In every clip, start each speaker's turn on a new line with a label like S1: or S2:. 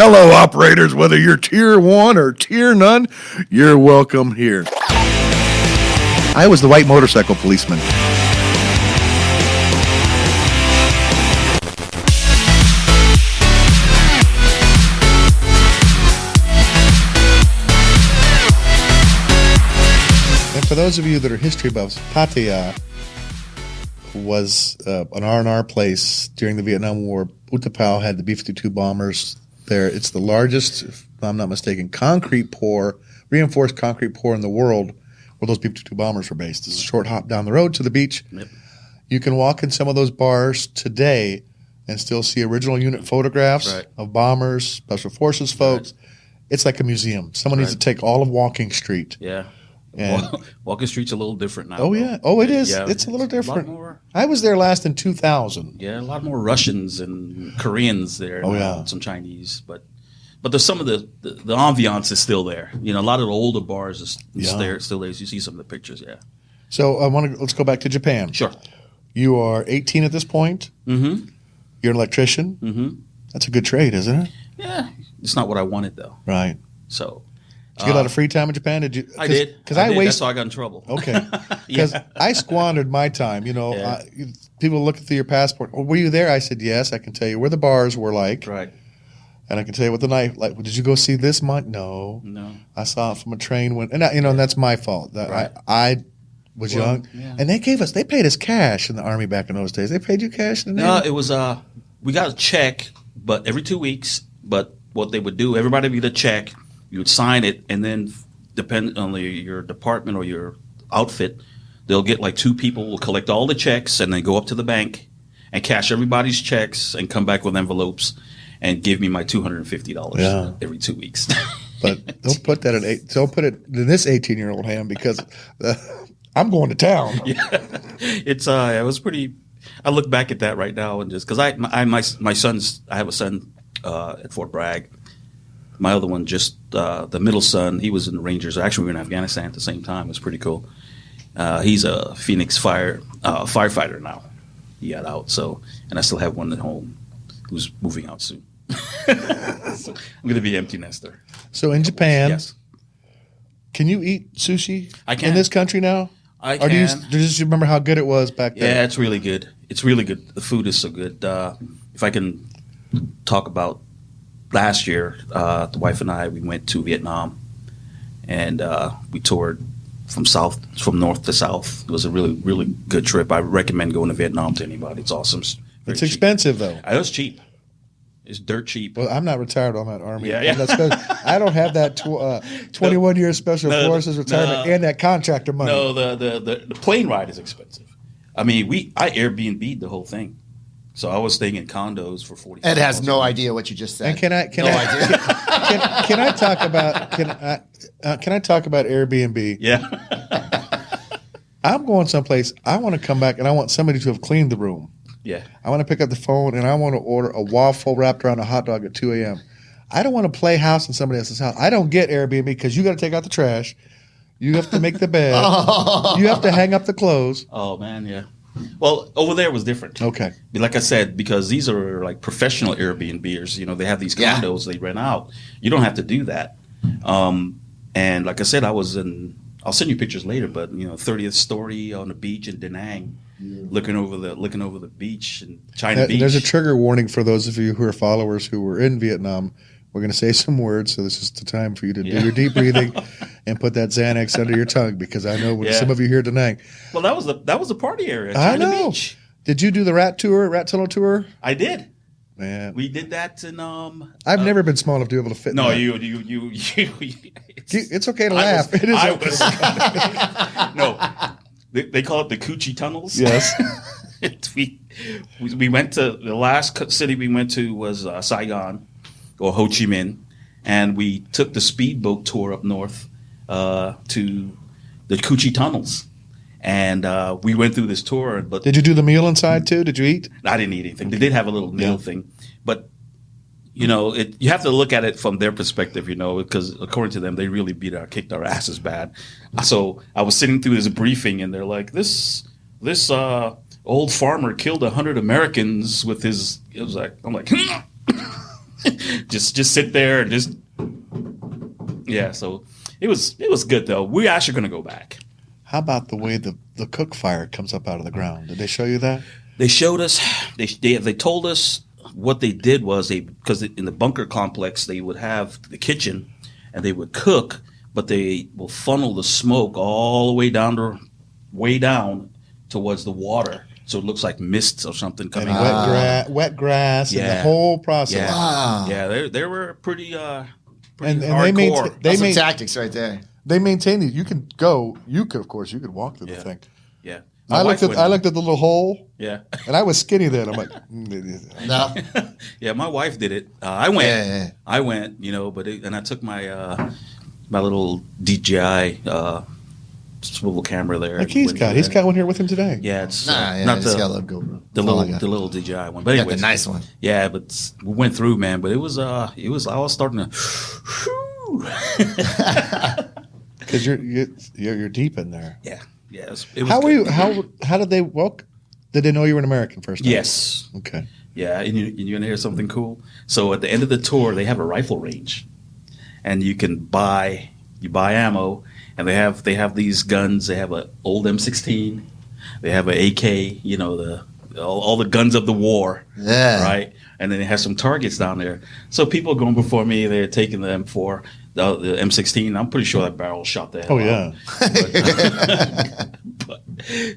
S1: Hello, operators. Whether you're tier one or tier none, you're welcome here. I was the white motorcycle policeman. And for those of you that are history buffs, Pattaya was uh, an R&R place during the Vietnam War. U-Tapao had the B-52 bombers there. It's the largest, if I'm not mistaken, concrete pour, reinforced concrete pour in the world where those B-52 bombers were based. It's a short hop down the road to the beach.
S2: Yep.
S1: You can walk in some of those bars today and still see original unit photographs
S2: Right.
S1: of bombers, special forces folks. It's like a museum. Someone needs to take all of Walking Street.
S2: Yeah.
S1: And-
S2: Street's a little different now.
S1: Oh
S2: though.
S1: yeah. Oh, it is.
S2: Yeah,
S1: it's a little different.
S2: A more,
S1: I was there last in 2000.
S2: yeah, a lot more Russians and Koreans there.
S1: Oh, yeah.
S2: Some Chinese, but but there's some of the, the the ambiance is still there. You know, a lot of the older bars is
S1: Yeah.
S2: there still there. You see some of the pictures. Yeah.
S1: So I want to let's go back to Japan.
S2: Sure.
S1: You are 18 at this point.
S2: Mm-hmm.
S1: You're an electrician.
S2: Mm-hmm.
S1: That's a good trade, isn't it?
S2: Yeah. It's not what I wanted though.
S1: Right.
S2: So
S1: Did you get a lot of free time in Japan? Did you?
S2: Uh, I did
S1: Because I,
S2: did.
S1: waste.
S2: That's how I got in trouble.
S1: Okay. Because
S2: Yeah.
S1: I squandered my time. You know,
S2: Yeah.
S1: I, people look through your passport. Oh, were you there? I said yes. I can tell you where the bars were like,
S2: Right.
S1: and I can tell you what the night like. Did you go see this month? No,
S2: No.
S1: I saw it from a train when, and I, you know, and that's my fault. That
S2: Right.
S1: I, I was
S2: Well,
S1: young,
S2: yeah.
S1: and they gave us, they paid us cash in the army back in those days. They paid you cash in the
S2: No, it was uh we got a check, but every two weeks. But what they would do, everybody would get a check, you would sign it, and then depend on the, your department or your outfit, they'll get like two people will collect all the checks and then go up to the bank and cash everybody's checks and come back with envelopes and give me my two hundred and fifty dollars
S1: Yeah.
S2: every two weeks.
S1: But don't put that in eight. Don't put it in this eighteen-year-old hand because uh, I'm going to town.
S2: yeah, it's uh it was pretty i look back at that right now and just because i my, I my my son's i have a son uh at fort bragg my other one just uh the middle son he was in the rangers actually we were in afghanistan at the same time it was pretty cool uh he's a phoenix fire uh firefighter now he got out so and i still have one at home who's moving out soon so i'm gonna be empty nester
S1: So in Japan,
S2: yes
S1: can you eat sushi?
S2: I can.
S1: in this country now.
S2: i
S1: Or do you,
S2: can
S1: do you just remember how good it was back then?
S2: Yeah, it's really good. It's really good. The food is so good. Uh, if I can talk about last year, uh, the wife and I we went to Vietnam, and uh, we toured from south from north to south. It was a really really good trip. I recommend going to Vietnam to anybody. It's awesome. It's,
S1: It's expensive though.
S2: Uh, It was cheap. It's dirt cheap.
S1: Well, I'm not retired on that army.
S2: Yeah, yeah.
S1: I don't have that tw- uh, 21 year special
S2: No,
S1: forces retirement
S2: no.
S1: and that contractor money.
S2: No, the, the the the plane ride is expensive. I mean, we I Airbnb'd the whole thing, so I was staying in condos for forty.
S3: Ed has no idea what you just said.
S1: And can I can
S3: no
S1: I
S3: idea.
S1: can, can I talk about can I uh, can I talk about Airbnb?
S2: Yeah.
S1: I'm going someplace. I want to come back and I want somebody to have cleaned the room.
S2: Yeah.
S1: I want to pick up the phone and I want to order a waffle wrapped around a hot dog at 2 a.m. I don't want to play house in somebody else's house. I don't get Airbnb because you got to take out the trash. You have to make the bed. you have to hang up the clothes.
S2: Oh man, yeah. Well, over there was different.
S1: Okay.
S2: Like I said, because these are like professional Airbnbers. You know, they have these
S3: Yeah.
S2: condos they rent out. You don't have to do that. Um, and like I said, I was in. I'll send you pictures later, but you know, 30th story on the beach in Da Nang, looking over the looking over the beach and China
S1: Uh,
S2: Beach.
S1: There's a trigger warning for those of you who are followers who were in Vietnam. We're going to say some words, so this is the time for you to
S2: Yeah.
S1: do your deep breathing and put that Xanax under your tongue because I know when
S2: Yeah.
S1: some of you here tonight.
S2: well, that was the that was the party area.
S1: I know. Did you do the rat tour, rat tunnel tour?
S2: I did.
S1: Man,
S2: We did that in um.
S1: I've
S2: uh,
S1: never been small enough to be able to fit. in
S2: No, you you you you. it's-
S1: You- It's okay to
S2: I
S1: laugh.
S2: was-
S1: it is
S2: I
S1: okay.
S2: was- no, they, they call it the Cu Chi tunnels.
S1: Yes.
S2: We, we we went to the last city we went to was uh, Saigon or Ho Chi Minh, and we took the speedboat tour up north uh, to the Cu Chi tunnels, and uh, we went through this tour. But
S1: Did you do the meal inside too? Did you eat?
S2: I didn't eat anything. They did have a little meal
S1: Yeah.
S2: thing, but you know, it, you have to look at it from their perspective, you know, because according to them, they really beat our, kicked our asses bad. So I was sitting through this briefing, and they're like, "This, this uh, old farmer killed a hundred Americans with his." It was like, I'm like, just just sit there and just yeah. So it was it was good though. We're actually going to go back.
S1: How about the way the, the cook fire comes up out of the ground? Did they show you that?
S2: They showed us. They they, they told us what they did was they because in the bunker complex they would have the kitchen and they would cook, but they will funnel the smoke all the way down to way down towards the water, so it looks like mists or something
S1: And
S2: coming.
S1: wet,
S2: out.
S1: gra- wet grass and the whole process.
S2: Yeah,
S3: Wow.
S2: yeah, they they were pretty uh pretty
S1: And, and they, main,
S2: hardcore.
S1: they,
S3: That's some
S1: main,
S3: tactics right there.
S1: they maintain these. You can go. You could, of course, you could walk through
S2: Yeah.
S1: the thing.
S2: yeah.
S1: I looked at
S2: went-
S1: I looked at the little hole,
S2: Yeah,
S1: and I was skinny then. I'm like, mm,
S3: No.
S2: yeah. My wife did it. Uh, I went.
S3: Yeah, yeah, yeah.
S2: I went. You know, but it, and I took my uh my little DJI uh swivel camera there.
S1: like he's
S2: Went
S1: got.
S2: through
S1: He's
S2: that.
S1: got one here with him today.
S2: Yeah, it's
S3: Nah,
S2: uh,
S3: yeah,
S2: not the
S3: got a little GoPro.
S2: the
S3: That's
S2: little
S3: got.
S2: the little DJI one. But
S3: Got
S2: anyway,
S3: the nice one.
S2: Yeah, but we went through, man. But it was uh, it was I was starting to.
S1: because you're, you're you're you're deep in there.
S2: yeah, yeah. It was, it was
S1: How were you? How how did they welcome? Did they know you were an American first? time?
S2: Yes.
S1: Okay.
S2: Yeah, and you and you're gonna hear something cool. So at the end of the tour, they have a rifle range, and you can buy you buy ammo, and they have they have these guns. They have an old M16, they have an AK. You know the all, all the guns of the war.
S3: Yeah.
S2: Right. And then they have some targets down there. So people going before me, they're taking the M4, the, the M16. I'm pretty sure that barrel shot the hell
S1: Oh
S2: out.
S1: yeah.
S2: but,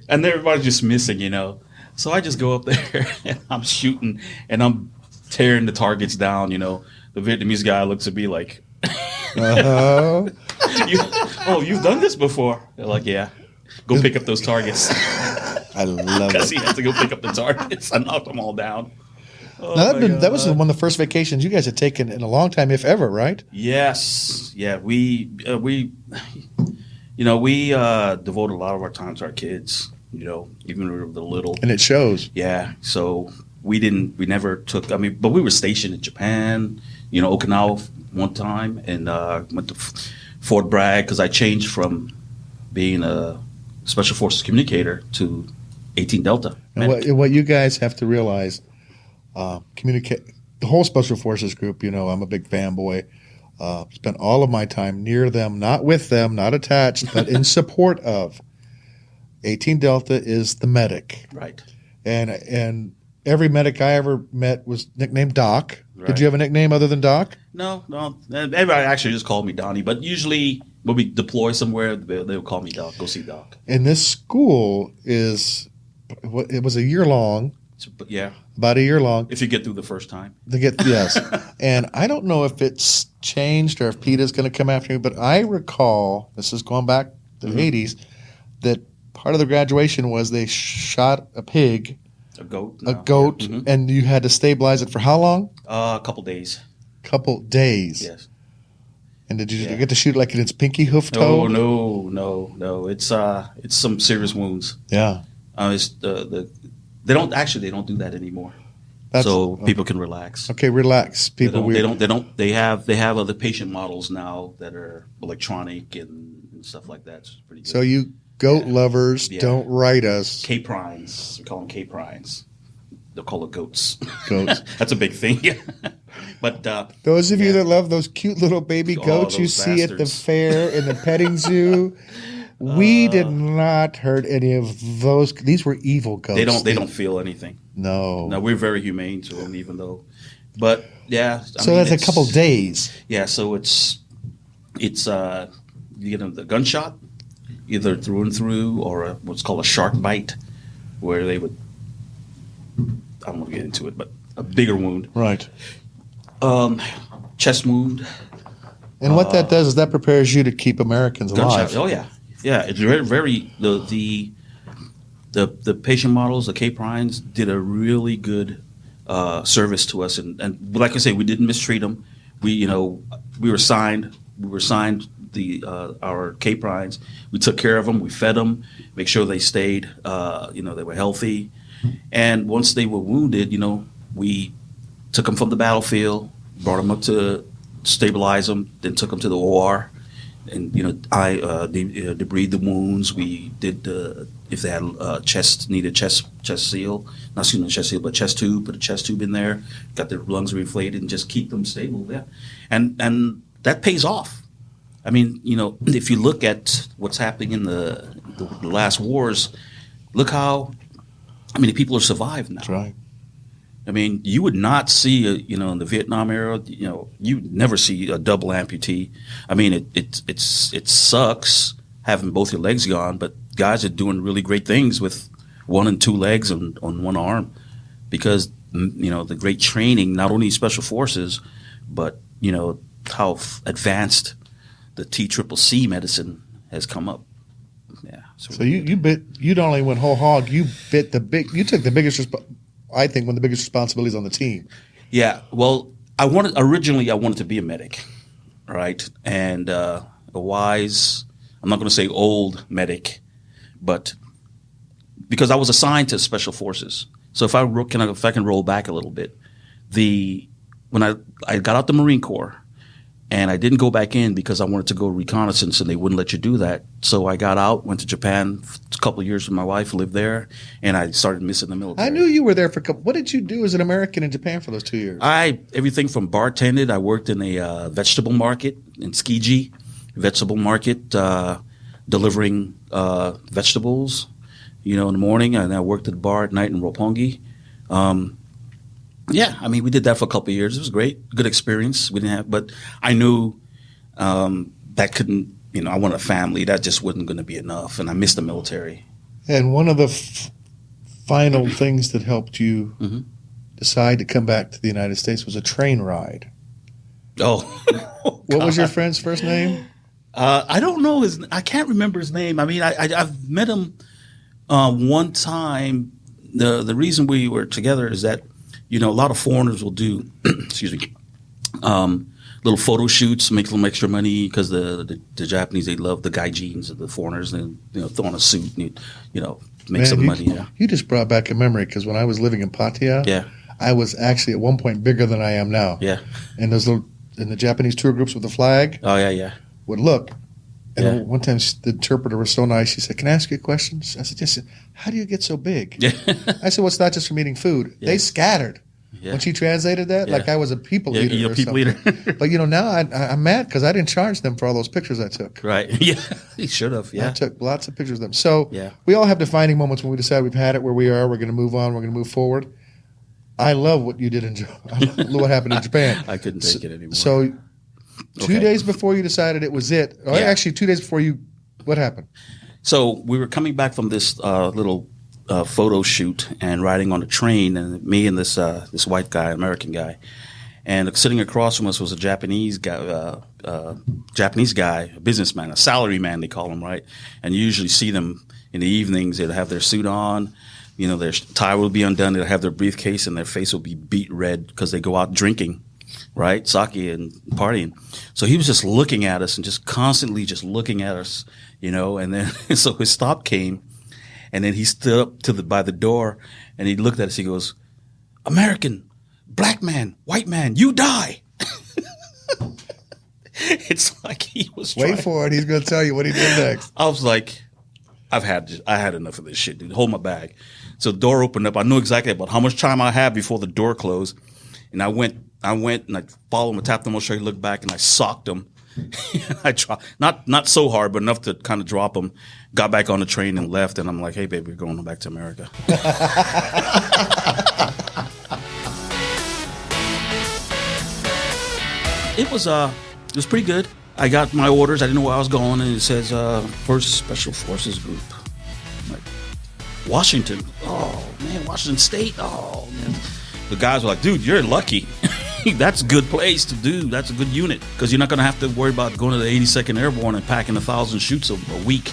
S2: and everybody's just missing, you know. So I just go up there and I'm shooting and I'm tearing the targets down, you know. The Vietnamese guy looks at me like,
S1: Uh-huh.
S2: you, "Oh, you've done this before?" They're like, "Yeah." Go pick up those targets
S1: I love
S2: because
S1: it.
S2: he had to go pick up the targets. I knocked them all down. Oh
S1: Now, that, been, that was one of the first vacations you guys had taken in a long time, if ever, right?
S2: Yes, yeah, we uh, we, you know, we uh, devote a lot of our time to our kids. You know, even when we were little.
S1: And it shows.
S2: Yeah, so we didn't, we never took. I mean, but we were stationed in Japan. You know, Okinawa one time, and uh, went to Fort Bragg because I changed from being a special forces communicator to 18 Delta.
S1: And what, what you guys have to realize, uh, communicate the whole special forces group. You know, I'm a big fanboy. Uh, spent all of my time near them, not with them, not attached, but in support of. 18 Delta is the medic,
S2: right.
S1: and and every medic I ever met was nicknamed Doc.
S2: Right.
S1: Did you have a nickname other than Doc?
S2: No, no. Everybody actually just called me Donnie, but usually when we deploy somewhere, they, they would call me Doc. Go see Doc.
S1: And this school is, it was a year long,
S2: but yeah,
S1: about a year long.
S2: if you get through the first time.
S1: To get yes, and I don't know if it's changed or if PETA's going to come after me, but I recall this is going back to the eighties that part of the graduation was they shot a pig,
S2: A goat.
S1: a goat,
S2: Mhm.
S1: and you had to stabilize it for how long?
S2: Uh, a couple days.
S1: Couple days.
S2: Yes.
S1: And did you
S2: Yeah.
S1: get to shoot like in its pinky hoof toe?
S2: No, no, no, no. It's uh, it's some serious wounds.
S1: Yeah.
S2: Uh, it's the the they don't actually they don't do that anymore.
S1: That's,
S2: so people can relax.
S1: okay, relax,
S2: They
S1: people.
S2: don't, they don't. They don't. They have. They have other patient models now that are electronic and, and stuff like that. It's pretty good.
S1: So you goat
S2: Yeah.
S1: lovers,
S2: Yeah.
S1: don't write us
S2: caprines. We call them caprines. They'll call it goats.
S1: goats.
S2: That's a big thing. but uh,
S1: Those of you that love those cute little baby
S2: Oh,
S1: goats you
S2: those
S1: see at the fair in the petting zoo, we
S2: Uh,
S1: did not hurt any of those. These were evil goats.
S2: they don't. They don't feel anything.
S1: No.
S2: No, we're very humane to them, even though. But yeah. I
S1: so
S2: mean,
S1: that's a couple days.
S2: Yeah, so it's it's uh you get the gunshot either through and through or a, what's called a shark bite, where they would I don't want to get into it, but a bigger wound,
S1: Right.
S2: um, chest wound,
S1: And what
S2: Uh,
S1: that does is that prepares you to keep Americans
S2: gunshot.
S1: alive.
S2: Oh yeah, yeah. It's very very the the the the patient models, the caprines, did a really good uh, service to us, and and like I say, we didn't mistreat them. We you know we were signed we were signed the uh, our caprines. We took care of them. We fed them, make sure they stayed. Uh, you know they were healthy, and once they were wounded, you know we took them from the battlefield, brought them up to stabilize them, then took them to the OR, and you know, I uh, de- uh, the wounds. We did uh, if they had uh, chest needed chest chest seal, not excuse chest seal, but chest tube. Put a chest tube in there. Got their lungs reflated and just keep them stable. Yeah, and and that pays off. I mean, you know, if you look at what's happening in the, the, the last wars, look how I mean, people are survived now.
S1: That's right.
S2: I mean, you would not see, a, you know, in the Vietnam era, you know, you never see a double amputee. I mean, it it it's it sucks having both your legs gone, but guys are doing really great things with one and two legs and on one arm because mm, you know the great training, not only special forces, but you know how f- advanced the T triple C medicine has come up. Yeah.
S1: So you you bit you not only went whole hog, you bit the big. You took the biggest. Resp- I think one of the biggest responsibilities on the team.
S2: Yeah. Well, I wanted originally I wanted to be a medic, right? And uh, a wise, I'm not going to say old medic, but because I was assigned to special forces. So if I ro- can, if I can roll back a little bit, the when I I got out the Marine Corps. And I didn't go back in because I wanted to go reconnaissance, and they wouldn't let you do that. So I got out, went to Japan a couple of years with my wife, lived there, and I started missing the military.
S1: I knew you were there for. a couple What did you do as an American in Japan for those two years?
S2: I everything from bartended. I worked in a uh, vegetable market in Tsukiji, vegetable market, uh, delivering uh, vegetables. You know, in the morning, and I worked at the bar at night in Roppongi. Um, yeah, I mean, we did that for a couple of years. It was great, good experience. We didn't have, but I knew um, that couldn't. You know, I wanted a family. That just wasn't going to be enough, and I missed the military.
S1: and one of the f- final things that helped you
S2: Mhm.
S1: decide to come back to the United States was a train ride.
S2: Oh,
S1: What was your friend's first name?
S2: Uh, I don't know his. I can't remember his name. I mean, I, I I've met him uh, one time. the The reason we were together is that you know a lot of foreigners will do. excuse me. Um, little photo shoots, make a little extra money because the, the the Japanese they love the gaijins of the foreigners and you know throw on a suit and you know make
S1: Man,
S2: some
S1: you,
S2: money. Yeah,
S1: You just brought back a memory because when I was living in Pattaya,
S2: yeah,
S1: I was actually at one point bigger than I am now.
S2: yeah.
S1: And those little in the Japanese tour groups with the flag
S2: Oh yeah, yeah.
S1: would look. And
S2: Yeah.
S1: one time the interpreter was so nice. She said, "Can I ask you a question?" I said, "Yes." How do you get so big?
S2: Yeah.
S1: I said, "Well, it's not just from eating food.
S2: Yeah.
S1: They scattered." When she translated that, like I was a people
S2: Yeah,
S1: eater.
S2: you're a
S1: or
S2: people
S1: something.
S2: eater.
S1: but you know, now I, I, I'm mad because I didn't charge them for all those pictures I took.
S2: right. Yeah, he should have. Yeah.
S1: I took lots of pictures of them. So
S2: Yeah.
S1: we all have defining moments when we decide we've had it where we are. We're going to move on. We're going to move forward. I love what you did in Japan. what happened in Japan.
S2: I couldn't take it anymore.
S1: So two
S2: Okay.
S1: days before you decided it was it, or
S2: Yeah.
S1: actually two days before you, what happened?
S2: So we were coming back from this uh, little uh, photo shoot and riding on a train, and me and this uh, this white guy, American guy, and sitting across from us was a Japanese guy, uh, uh, Japanese guy, a businessman, a salary man they call him, right? And you usually see them in the evenings. They'll have their suit on, you know, their tie will be undone. They'll have their briefcase, and their face will be beet red because they go out drinking right? Sake and partying. So he was just looking at us and just constantly just looking at us, you know. And then so his stop came, and then he stood up to the by the door and he looked at us. He goes, "American, black man, white man, you die." it's like he was.
S1: Wait
S2: trying-
S1: for it. He's going to tell you what he did next.
S2: I was like, I've had I had enough of this shit, dude. Hold my bag. So the door opened up. I knew exactly about how much time I had before the door closed, and I went. I went and I followed him. I tapped him on the shoulder. Looked back and I socked him. I dropped not not so hard, but enough to kind of drop him. Got back on the train and left. And I'm like, hey, baby, we're going back to America. it was uh, it was pretty good. I got my orders. I didn't know where I was going, and it says uh, First Special Forces Group. I'm like Washington. Oh man, Washington State. Oh man. The guys were like, dude, you're lucky. That's a good place to do. That's a good unit because you're not going to have to worry about going to the 82nd Airborne and packing a thousand chutes a, a week.